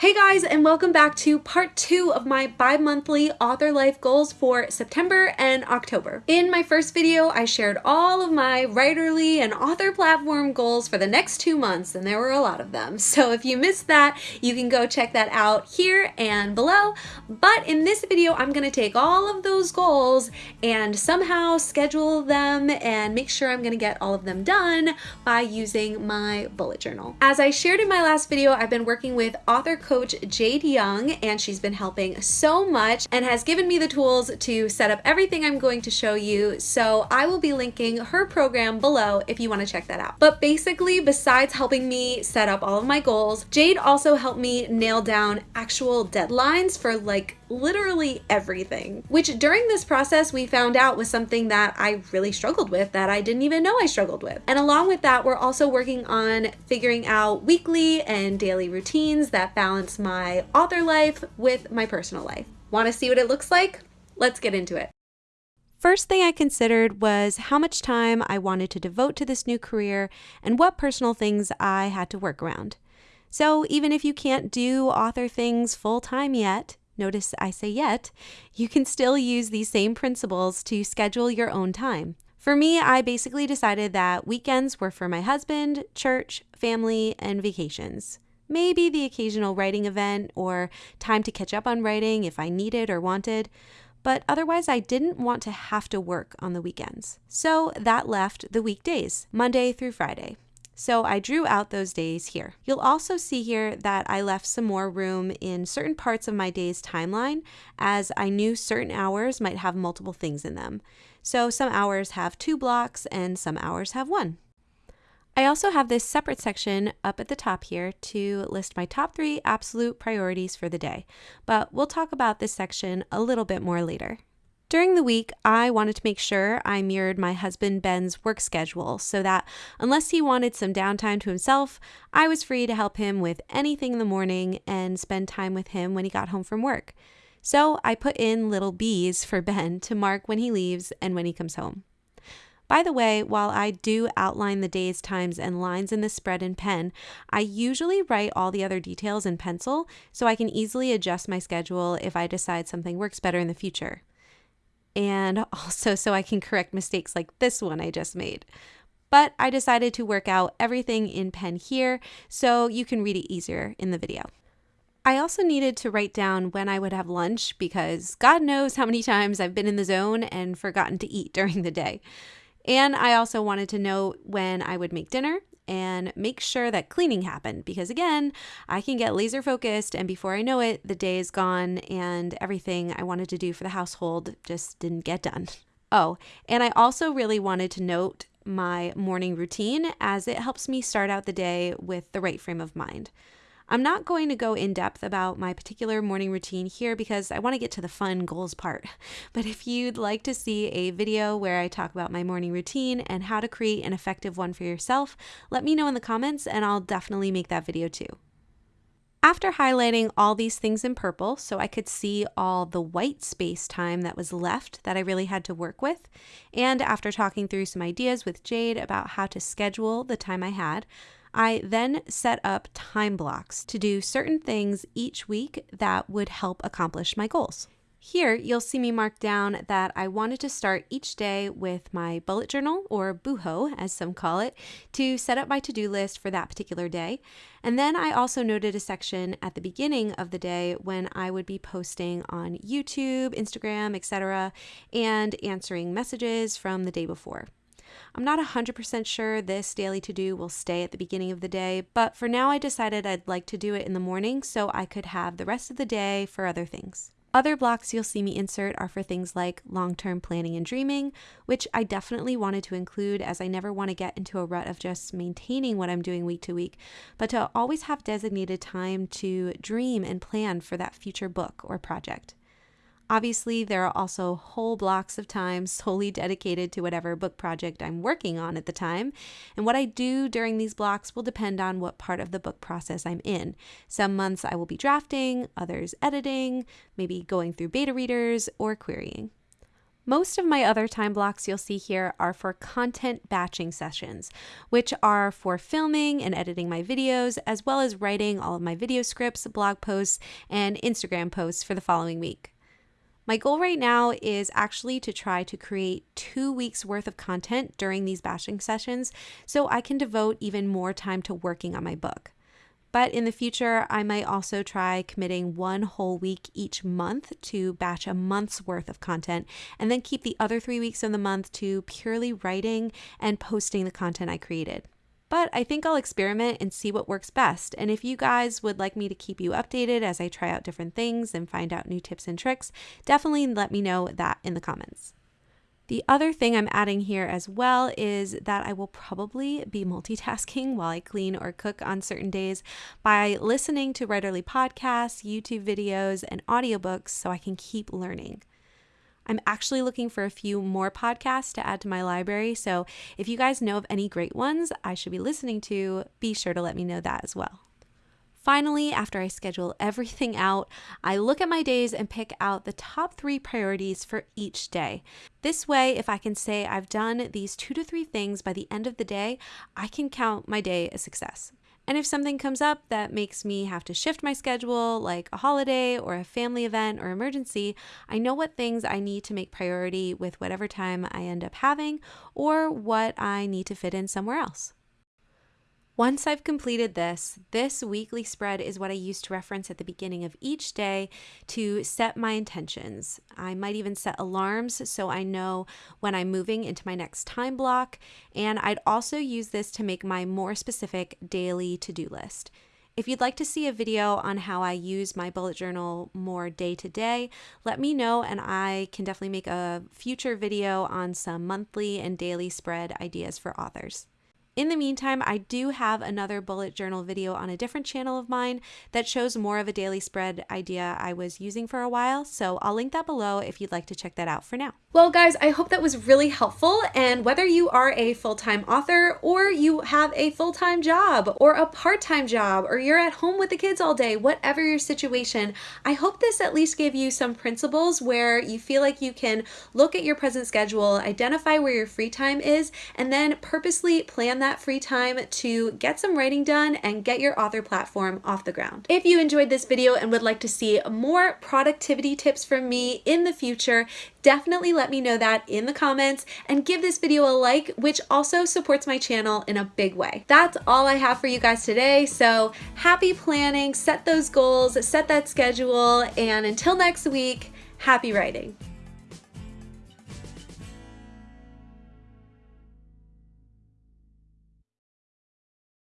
Hey guys, and welcome back to part two of my bi-monthly author life goals for September and October. In my first video, I shared all of my writerly and author platform goals for the next two months, and there were a lot of them. So if you missed that, you can go check that out here and below. But in this video, I'm gonna take all of those goals and somehow schedule them and make sure I'm gonna get all of them done by using my bullet journal. As I shared in my last video, I've been working with author coach Jade Young, and she's been helping so much and has given me the tools to set up everything I'm going to show you. So I will be linking her program below if you want to check that out. But basically, besides helping me set up all of my goals, Jade also helped me nail down actual deadlines for like literally everything, which during this process we found out was something that I really struggled with that I didn't even know I struggled with. And along with that, we're also working on figuring out weekly and daily routines that balance my author life with my personal life. Want to see what it looks like? Let's get into it. First thing I considered was how much time I wanted to devote to this new career and what personal things I had to work around. So, even if you can't do author things full time yet, notice I say yet, you can still use these same principles to schedule your own time. For me, I basically decided that weekends were for my husband, church, family, and vacations. Maybe the occasional writing event or time to catch up on writing if I needed or wanted, but otherwise I didn't want to have to work on the weekends. So that left the weekdays, Monday through Friday. So I drew out those days here. You'll also see here that I left some more room in certain parts of my day's timeline as I knew certain hours might have multiple things in them. So some hours have two blocks and some hours have one. I also have this separate section up at the top here to list my top three absolute priorities for the day, but we'll talk about this section a little bit more later. During the week, I wanted to make sure I mirrored my husband Ben's work schedule so that unless he wanted some downtime to himself, I was free to help him with anything in the morning and spend time with him when he got home from work. So I put in little B's for Ben to mark when he leaves and when he comes home. By the way, while I do outline the days, times, and lines in the spread in pen, I usually write all the other details in pencil so I can easily adjust my schedule if I decide something works better in the future and also so I can correct mistakes like this one I just made. But I decided to work out everything in pen here so you can read it easier in the video. I also needed to write down when I would have lunch because God knows how many times I've been in the zone and forgotten to eat during the day. And I also wanted to know when I would make dinner and make sure that cleaning happened because again, I can get laser focused and before I know it, the day is gone and everything I wanted to do for the household just didn't get done. Oh, and I also really wanted to note my morning routine as it helps me start out the day with the right frame of mind. I'm not going to go in depth about my particular morning routine here because I want to get to the fun goals part. But if you'd like to see a video where I talk about my morning routine and how to create an effective one for yourself, let me know in the comments and I'll definitely make that video too. After highlighting all these things in purple so I could see all the white space time that was left that I really had to work with, and after talking through some ideas with Jade about how to schedule the time I had, I then set up time blocks to do certain things each week that would help accomplish my goals. Here, you'll see me mark down that I wanted to start each day with my bullet journal, or bujo as some call it, to set up my to do list for that particular day. And then I also noted a section at the beginning of the day when I would be posting on YouTube, Instagram, etc., and answering messages from the day before. I'm not 100% sure this daily to do will stay at the beginning of the day, but for now I decided I'd like to do it in the morning so I could have the rest of the day for other things. Other blocks you'll see me insert are for things like long term planning and dreaming, which I definitely wanted to include as I never want to get into a rut of just maintaining what I'm doing week to week, but to always have designated time to dream and plan for that future book or project. Obviously, there are also whole blocks of time solely dedicated to whatever book project I'm working on at the time. And what I do during these blocks will depend on what part of the book process I'm in. Some months I will be drafting, others editing, maybe going through beta readers or querying. Most of my other time blocks you'll see here are for content batching sessions, which are for filming and editing my videos, as well as writing all of my video scripts, blog posts, and Instagram posts for the following week. My goal right now is actually to try to create two weeks worth of content during these batching sessions so I can devote even more time to working on my book. But in the future, I might also try committing one whole week each month to batch a month's worth of content and then keep the other three weeks of the month to purely writing and posting the content I created. But I think I'll experiment and see what works best. And if you guys would like me to keep you updated as I try out different things and find out new tips and tricks, definitely let me know that in the comments. The other thing I'm adding here as well is that I will probably be multitasking while I clean or cook on certain days by listening to Writerly podcasts, YouTube videos, and audiobooks so I can keep learning. I'm actually looking for a few more podcasts to add to my library, so if you guys know of any great ones I should be listening to, be sure to let me know that as well. Finally, after I schedule everything out, I look at my days and pick out the top three priorities for each day. This way, if I can say I've done these two to three things by the end of the day, I can count my day a success. And if something comes up that makes me have to shift my schedule, like a holiday or a family event or emergency, I know what things I need to make priority with whatever time I end up having or what I need to fit in somewhere else. Once I've completed this, this weekly spread is what I use to reference at the beginning of each day to set my intentions. I might even set alarms so I know when I'm moving into my next time block. And I'd also use this to make my more specific daily to do list. If you'd like to see a video on how I use my bullet journal more day to day, let me know and I can definitely make a future video on some monthly and daily spread ideas for authors. In the meantime, I do have another bullet journal video on a different channel of mine that shows more of a daily spread idea I was using for a while, so I'll link that below if you'd like to check that out for now. Well, guys, I hope that was really helpful, and whether you are a full-time author or you have a full-time job or a part-time job or you're at home with the kids all day, whatever your situation, I hope this at least gave you some principles where you feel like you can look at your present schedule, identify where your free time is, and then purposely plan that that free time to get some writing done and get your author platform off the ground. If you enjoyed this video and would like to see more productivity tips from me in the future, definitely let me know that in the comments and give this video a like, which also supports my channel in a big way. That's all I have for you guys today. So happy planning, set those goals, set that schedule, and until next week, happy writing.